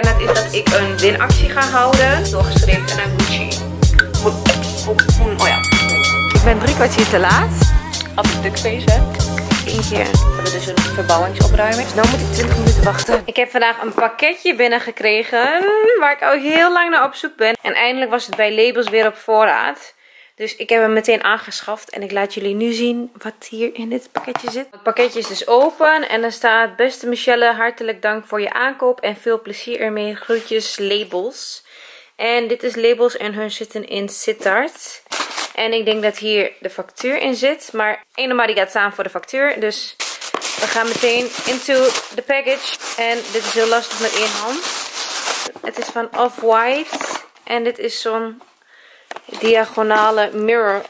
En dat is dat ik een winactie ga houden. Doorgestreept en een Gucci. Oh ja. Ik ben drie kwartier te laat. Als ik duckface heb. Eentje. We hebben dus een verbouwingsopruiming. Dus nu moet ik 20 minuten wachten. Ik heb vandaag een pakketje binnengekregen. Waar ik al heel lang naar op zoek ben. En eindelijk was het bij Labels weer op voorraad. Dus ik heb hem meteen aangeschaft. En ik laat jullie nu zien wat hier in dit pakketje zit. Het pakketje is dus open. En er staat... Beste Michelle, hartelijk dank voor je aankoop. En veel plezier ermee. Groetjes, Labels. En dit is Labels en hun zitten in Sittard. En ik denk dat hier de factuur in zit. Maar eenmaal die gaat staan voor de factuur. Dus we gaan meteen into the package. En dit is heel lastig met één hand. Het is van Off-White. En dit is zo'n diagonale mirror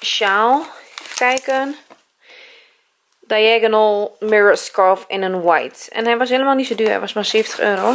sjaal. Kijken. Diagonal mirror scarf in een white. En hij was helemaal niet zo duur. Hij was maar 70 euro.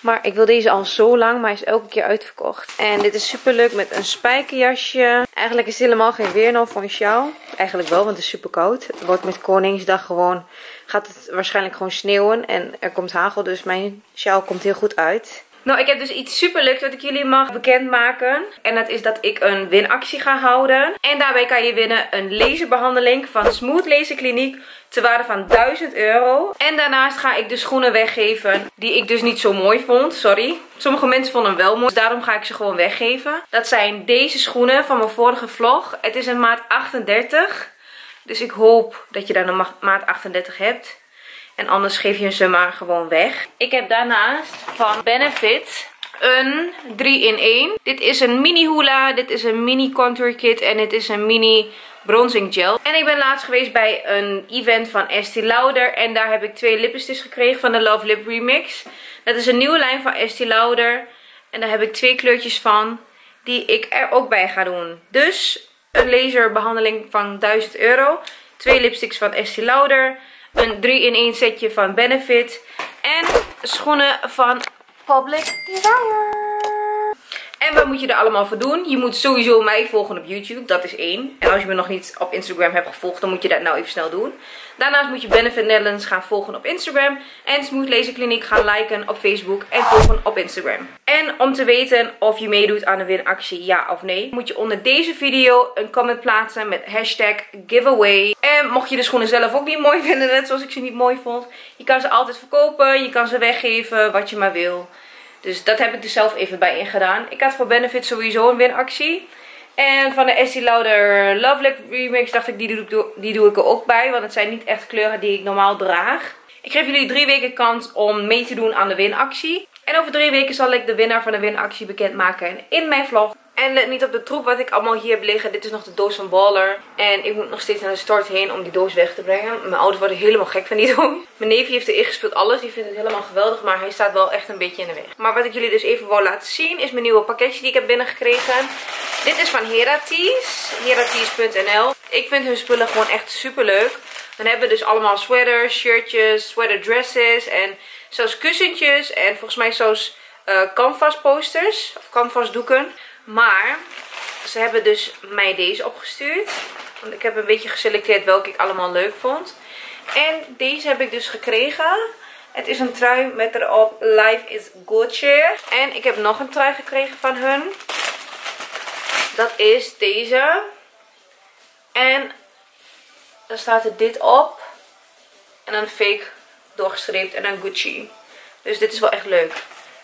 Maar ik wil deze al zo lang. Maar hij is elke keer uitverkocht. En dit is super leuk met een spijkerjasje. Eigenlijk is het helemaal geen weer nou voor een sjaal. Eigenlijk wel, want het is super koud. Het wordt met Koningsdag gewoon... Gaat het waarschijnlijk gewoon sneeuwen. En er komt hagel. Dus mijn sjaal komt heel goed uit. Nou, ik heb dus iets super leuks wat ik jullie mag bekendmaken. En dat is dat ik een winactie ga houden. En daarbij kan je winnen een laserbehandeling van Smooth Laser Kliniek te waarde van 1000 euro. En daarnaast ga ik de schoenen weggeven die ik dus niet zo mooi vond. Sorry. Sommige mensen vonden hem wel mooi. Dus daarom ga ik ze gewoon weggeven. Dat zijn deze schoenen van mijn vorige vlog. Het is een maat 38. Dus ik hoop dat je dan een maat 38 hebt. En anders geef je ze maar gewoon weg. Ik heb daarnaast van Benefit een 3 in 1. Dit is een mini hula, dit is een mini contour kit en dit is een mini bronzing gel. En ik ben laatst geweest bij een event van Estee Lauder. En daar heb ik twee lipsticks gekregen van de Love Lip Remix. Dat is een nieuwe lijn van Estee Lauder. En daar heb ik twee kleurtjes van die ik er ook bij ga doen. Dus een laserbehandeling van 1000 euro. Twee lipsticks van Estee Lauder. Een 3-in-1 setje van Benefit. En schoenen van Public Desire. En wat moet je er allemaal voor doen? Je moet sowieso mij volgen op YouTube. Dat is één. En als je me nog niet op Instagram hebt gevolgd, dan moet je dat nou even snel doen. Daarnaast moet je Benefit Netherlands gaan volgen op Instagram. En Smooth Laser Kliniek gaan liken op Facebook en volgen op Instagram. En om te weten of je meedoet aan de winactie, ja of nee, moet je onder deze video een comment plaatsen met hashtag giveaway. En mocht je de schoenen zelf ook niet mooi vinden, net zoals ik ze niet mooi vond. Je kan ze altijd verkopen, je kan ze weggeven, wat je maar wil. Dus dat heb ik er zelf even bij ingedaan. Ik had voor Benefit sowieso een winactie. En van de Estee Lauder Love Remix dacht ik, die doe, die doe ik er ook bij. Want het zijn niet echt kleuren die ik normaal draag. Ik geef jullie drie weken kans om mee te doen aan de winactie. En over drie weken zal ik de winnaar van de winactie bekendmaken in mijn vlog. En let niet op de troep wat ik allemaal hier heb liggen. Dit is nog de doos van Baller. En ik moet nog steeds naar de start heen om die doos weg te brengen. Mijn ouders worden helemaal gek van die doos. Mijn neefje heeft erin gespeeld alles. Die vindt het helemaal geweldig. Maar hij staat wel echt een beetje in de weg. Maar wat ik jullie dus even wil laten zien is mijn nieuwe pakketje die ik heb binnengekregen. Dit is van Heraties. Heraties.nl Ik vind hun spullen gewoon echt super leuk. Dan hebben we dus allemaal sweaters, shirtjes, sweater dresses en zelfs kussentjes. En volgens mij zelfs uh, canvas posters of canvas doeken. Maar ze hebben dus mij deze opgestuurd. Want ik heb een beetje geselecteerd welke ik allemaal leuk vond. En deze heb ik dus gekregen. Het is een trui met erop Life is Gucci. En ik heb nog een trui gekregen van hun. Dat is deze. En dan staat er dit op. En dan fake doorgestreept en dan Gucci. Dus dit is wel echt leuk.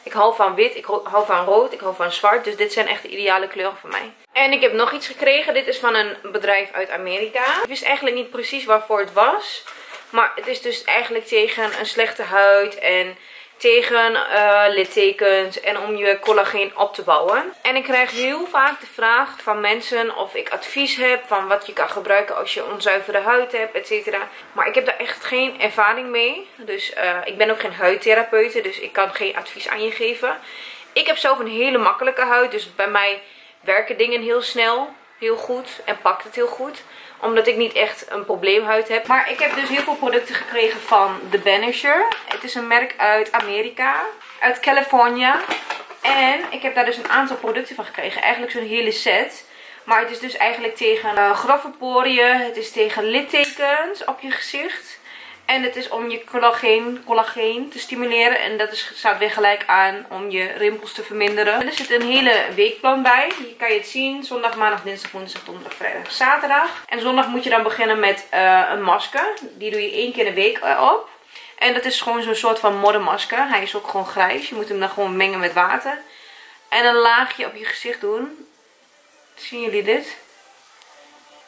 Ik hou van wit, ik hou van rood, ik hou van zwart. Dus dit zijn echt de ideale kleuren voor mij. En ik heb nog iets gekregen. Dit is van een bedrijf uit Amerika. Ik wist eigenlijk niet precies waarvoor het was. Maar het is dus eigenlijk tegen een slechte huid en tegen uh, littekens en om je collageen op te bouwen. En ik krijg heel vaak de vraag van mensen of ik advies heb van wat je kan gebruiken als je onzuivere huid hebt, etc. Maar ik heb daar echt geen ervaring mee. Dus uh, ik ben ook geen huidtherapeute, dus ik kan geen advies aan je geven. Ik heb zelf een hele makkelijke huid, dus bij mij werken dingen heel snel, heel goed en pakt het heel goed omdat ik niet echt een probleemhuid heb. Maar ik heb dus heel veel producten gekregen van The Banisher. Het is een merk uit Amerika. Uit California. En ik heb daar dus een aantal producten van gekregen. Eigenlijk zo'n hele set. Maar het is dus eigenlijk tegen uh, grove poriën. Het is tegen littekens op je gezicht. En het is om je collageen, collageen te stimuleren. En dat is, staat weer gelijk aan om je rimpels te verminderen. er zit een hele weekplan bij. Hier kan je het zien. Zondag, maandag, dinsdag, woensdag, donderdag, vrijdag, zaterdag. En zondag moet je dan beginnen met uh, een masker. Die doe je één keer in de week op. En dat is gewoon zo'n soort van moddermasker. Hij is ook gewoon grijs. Je moet hem dan gewoon mengen met water. En een laagje op je gezicht doen. Zien jullie dit?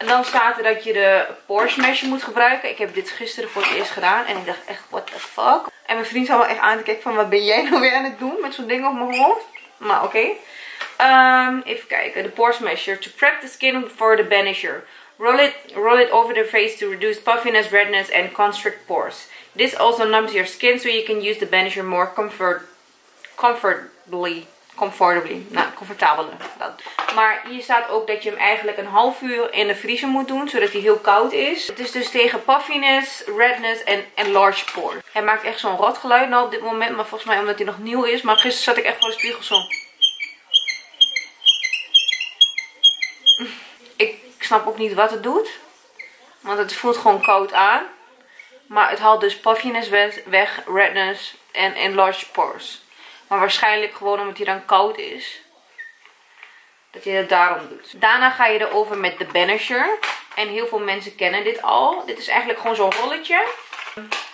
En dan staat er dat je de pore smasher moet gebruiken. Ik heb dit gisteren voor het eerst gedaan. En ik dacht echt, what the fuck? En mijn vriend zou wel echt aan te kijken van, wat ben jij nou weer aan het doen? Met zo'n ding op mijn hoofd. Maar oké. Ehm, even kijken. De pore smasher. To prep the skin for the banisher. Roll it, roll it over the face to reduce puffiness, redness and constrict pores. This also numbs your skin so you can use the banisher more comfort, comfortably comfortably. Nou, comfortabeler. Maar hier staat ook dat je hem eigenlijk een half uur in de vriezer moet doen. Zodat hij heel koud is. Het is dus tegen puffiness, redness en enlarged pores. Hij maakt echt zo'n rotgeluid nou op dit moment. Maar volgens mij omdat hij nog nieuw is. Maar gisteren zat ik echt voor de spiegel zo. Ik snap ook niet wat het doet. Want het voelt gewoon koud aan. Maar het haalt dus puffiness weg, redness en enlarged pores. Maar waarschijnlijk gewoon omdat hij dan koud is. Dat je het daarom doet. Daarna ga je erover met de Banisher. En heel veel mensen kennen dit al. Dit is eigenlijk gewoon zo'n rolletje.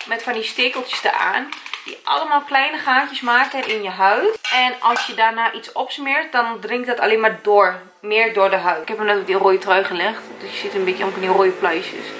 Met van die stekeltjes eraan. Die allemaal kleine gaatjes maken in je huid. En als je daarna iets opsmeert, dan dringt dat alleen maar door. Meer door de huid. Ik heb hem net op die rode trui gelegd. Dus je ziet een beetje van die rode pluisjes.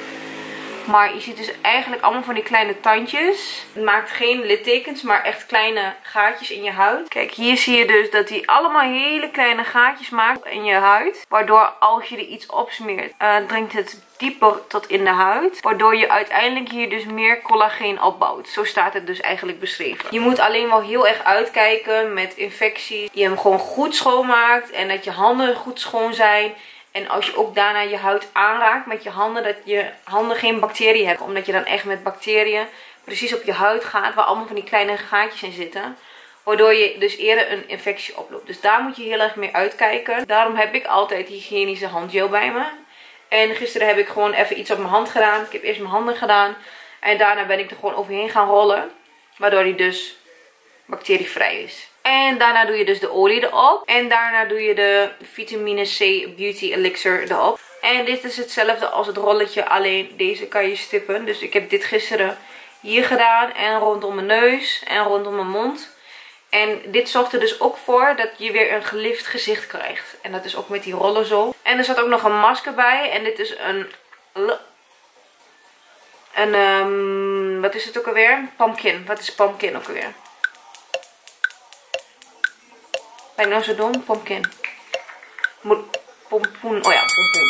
Maar je ziet dus eigenlijk allemaal van die kleine tandjes. Het maakt geen littekens, maar echt kleine gaatjes in je huid. Kijk, hier zie je dus dat hij allemaal hele kleine gaatjes maakt in je huid. Waardoor als je er iets opsmeert, uh, dringt het dieper tot in de huid. Waardoor je uiteindelijk hier dus meer collageen opbouwt. Zo staat het dus eigenlijk beschreven. Je moet alleen wel heel erg uitkijken met infecties. Je hem gewoon goed schoonmaakt en dat je handen goed schoon zijn. En als je ook daarna je huid aanraakt met je handen, dat je handen geen bacteriën hebben. Omdat je dan echt met bacteriën precies op je huid gaat, waar allemaal van die kleine gaatjes in zitten. Waardoor je dus eerder een infectie oploopt. Dus daar moet je heel erg mee uitkijken. Daarom heb ik altijd hygiënische handgel bij me. En gisteren heb ik gewoon even iets op mijn hand gedaan. Ik heb eerst mijn handen gedaan. En daarna ben ik er gewoon overheen gaan rollen. Waardoor die dus bacterievrij is. En daarna doe je dus de olie erop. En daarna doe je de vitamine C Beauty Elixir erop. En dit is hetzelfde als het rolletje, alleen deze kan je stippen. Dus ik heb dit gisteren hier gedaan en rondom mijn neus en rondom mijn mond. En dit zorgt er dus ook voor dat je weer een gelift gezicht krijgt. En dat is ook met die rollen zo. En er zat ook nog een masker bij. En dit is een... Een, um, wat is het ook alweer? Pumpkin. Wat is pumpkin ook alweer? Ben ik nou zo dom? Pumpkin. Moet, pompoen. Oh ja, pompoen.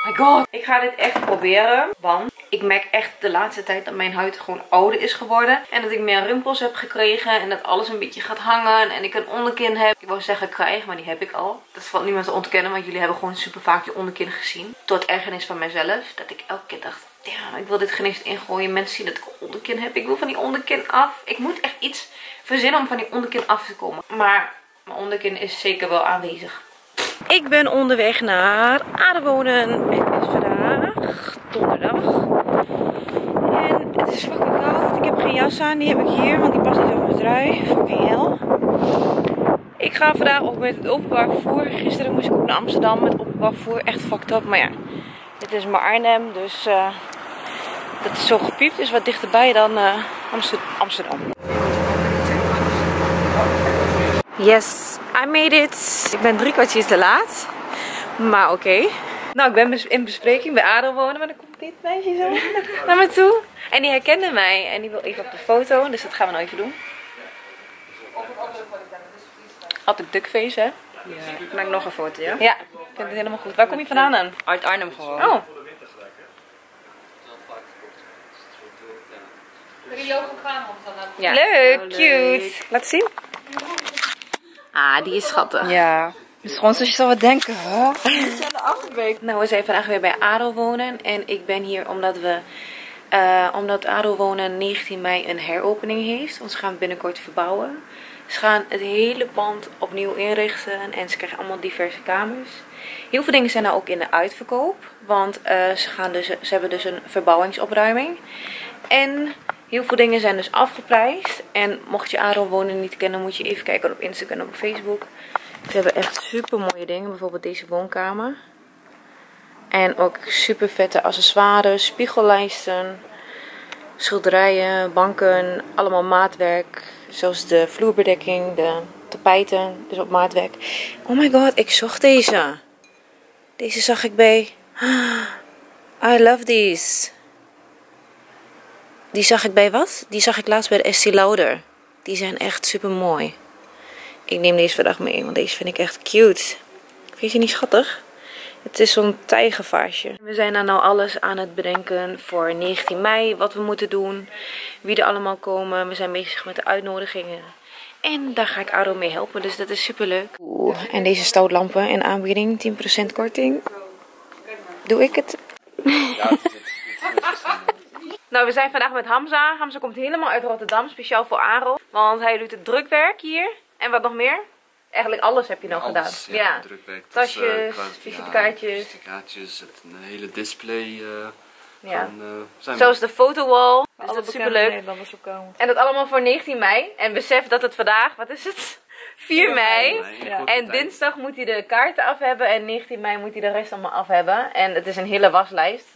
Oh my god. Ik ga dit echt proberen. Want ik merk echt de laatste tijd dat mijn huid gewoon ouder is geworden. En dat ik meer rimpels heb gekregen. En dat alles een beetje gaat hangen. En ik een onderkin heb. Ik wou zeggen krijg, maar die heb ik al. Dat valt niemand te ontkennen. Want jullie hebben gewoon super vaak je onderkin gezien. Tot ergernis van mezelf. Dat ik elke keer dacht. Ja, ik wil dit eens ingooien. Mensen zien dat ik een onderkin heb. Ik wil van die onderkin af. Ik moet echt iets verzinnen om van die onderkin af te komen. Maar mijn onderkin is zeker wel aanwezig. Ik ben onderweg naar Aardewonen. Het is vandaag donderdag. En het is fucking koud. Ik heb geen jas aan. Die heb ik hier, want die past niet over mijn trui. Fucking hel. Ik ga vandaag ook met het openbaar vervoer. Gisteren moest ik ook naar Amsterdam met openbaar vervoer. Echt fucked up. Maar ja, dit is maar Arnhem. Dus uh, dat is zo gepiept. Is wat dichterbij dan uh, Amsterdam. Yes, I made it. Ik ben drie kwartier te laat. Maar oké. Nou, ik ben in bespreking bij Adel wonen. Maar dan komt dit meisje zo naar me toe. En die herkende mij. En die wil even op de foto. Dus dat gaan we nou even doen. Altijd duckface, hè? Ja, ik maak nog een foto, ja? Ja, ik vind het helemaal goed. Waar kom je vandaan dan? Uit Arnhem gewoon. Oh. Dan Ja. Leuk, Oh, cute. leuk. Laat zien. Ah, die is schattig. Ja. Dus gewoon zoals je zou wat denken, hè? Achterbeek. Nou, we zijn vandaag weer bij Adel wonen. En ik ben hier omdat we... eh, omdat Adel wonen 19 mei een heropening heeft. Want ze gaan binnenkort verbouwen. Ze gaan het hele pand opnieuw inrichten en ze krijgen allemaal diverse kamers. Heel veel dingen zijn nou ook in de uitverkoop, want eh, ze, gaan dus, ze hebben dus een verbouwingsopruiming. En heel veel dingen zijn dus afgeprijsd. En mocht je Aaron wonen niet kennen, moet je even kijken op Instagram en op Facebook. Ze hebben echt super mooie dingen, bijvoorbeeld deze woonkamer. En ook super vette accessoires, spiegellijsten, schilderijen, banken, allemaal maatwerk. Zoals de vloerbedekking, de tapijten, dus op maatwerk. Oh my god, ik zocht deze. Deze zag ik bij... I love these. Die zag ik bij wat? Die zag ik laatst bij de Estee Lauder. Die zijn echt super mooi. Ik neem deze vandaag mee, want deze vind ik echt cute. Vind je niet schattig? Het is zo'n tijgervaasje. We zijn dan nou alles aan het bedenken voor 19 mei. Wat we moeten doen. Wie er allemaal komen. We zijn bezig met de uitnodigingen. En daar ga ik Aro mee helpen. Dus dat is super leuk. Oeh, en deze stoutlampen in aanbieding. 10% korting. Doe ik het? Nou, we zijn vandaag met Hamza. Hamza komt helemaal uit Rotterdam, speciaal voor Aro. Want hij doet het drukwerk hier. En wat nog meer? Eigenlijk alles heb je nog Alles, gedaan. ja, drukwerk. Tasjes, eh, visitekaartjes. Ja, visitekaartjes, het, een hele display. eh Ja. van, eh, zijn Zoals de fotowall. Dus Alle dat is bekende super leuk. Nederlanders op komen. En dat allemaal voor 19 mei. En besef dat het vandaag, wat is het? 4 mei. Ja. En dinsdag moet hij de kaarten af hebben. En 19 mei moet hij de rest allemaal af hebben. En het is een hele waslijst.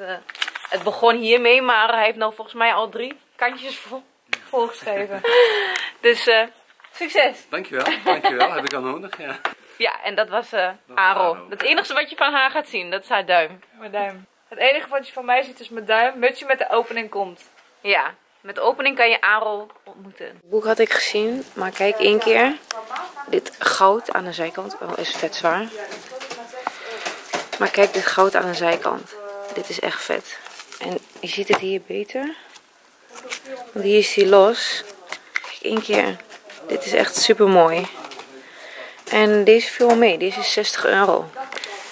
Het begon hiermee, maar hij heeft nou volgens mij al drie kantjes vol. Volgeschreven. Dus eh, succes! Dankjewel, dankjewel. Heb ik al nodig, ja. Ja, en dat was eh Aro. Aro. Het enige wat je van haar gaat zien, dat is haar duim. Mijn duim. Het enige wat je van mij ziet is mijn duim. Mutsje met de opening komt. Ja, met de opening kan je Aro ontmoeten. Het boek had ik gezien, maar kijk één keer. Dit goud aan de zijkant. Oh, is vet zwaar. Maar kijk dit goud aan de zijkant. Dit is echt vet. En je ziet het hier beter. Want hier is hij los. Kijk één keer. Dit is echt super mooi. En deze viel mee. Deze is 60 euro.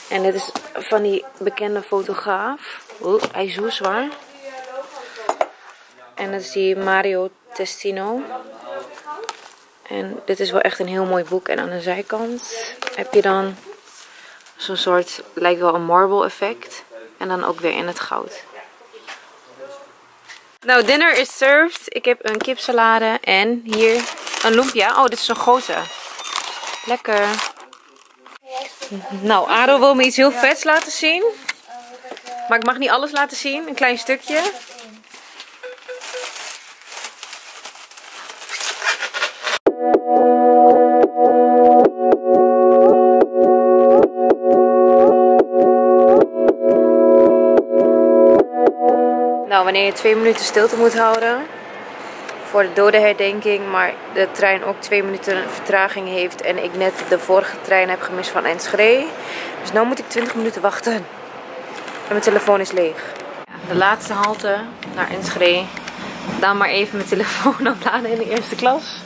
En dit is van die bekende fotograaf. Oeh, hij is zo zwaar. En dat is die Mario Testino. En dit is wel echt een heel mooi boek. En aan de zijkant heb je dan zo'n soort, lijkt wel een marble effect. En dan ook weer in het goud. Nou, dinner is served. Ik heb een kipsalade en hier een lumpia. Oh, dit is een grote. Lekker. Nou, Ado wil me iets heel vets laten zien. Maar ik mag niet alles laten zien. Een klein stukje. Wanneer je twee minuten stilte moet houden voor de dodenherdenking, maar de trein ook twee minuten vertraging heeft en ik net de vorige trein heb gemist van Enschede. Dus nu moet ik 20 minuten wachten. En mijn telefoon is leeg. De laatste halte naar Enschede. Dan maar even mijn telefoon opladen in de eerste klas.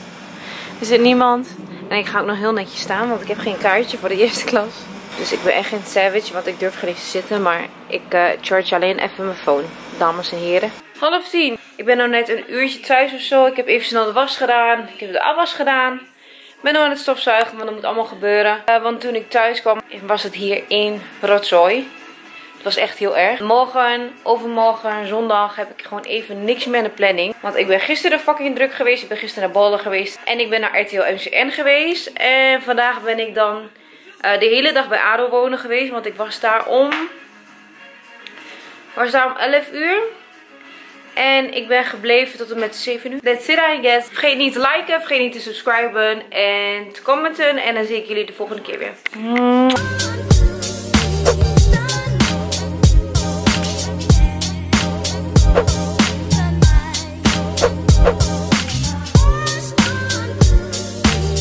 Er zit niemand. En ik ga ook nog heel netjes staan, want ik heb geen kaartje voor de eerste klas. Dus ik ben echt geen savage, want ik durf geen te zitten. Maar ik eh, charge alleen even mijn phone, dames en heren. Half tien. Ik ben nou net een uurtje thuis of zo. Ik heb even snel de was gedaan. Ik heb de afwas gedaan. Ik ben nu aan het stofzuigen, want dat moet allemaal gebeuren. Eh, want toen ik thuis kwam, was het hier één rotzooi. Het was echt heel erg. Morgen, overmorgen, zondag heb ik gewoon even niks meer in de planning. Want ik ben gisteren fucking druk geweest. Ik ben gisteren naar Bolle geweest. En ik ben naar RTL MCN geweest. En vandaag ben ik dan eh, de hele dag bij ADO wonen geweest. Want ik was daar om... was daar om 11 uur. En ik ben gebleven tot en met 7 uur. That's it I guess. Vergeet niet te liken, vergeet niet te subscriben en te commenten. En dan zie ik jullie de volgende keer weer.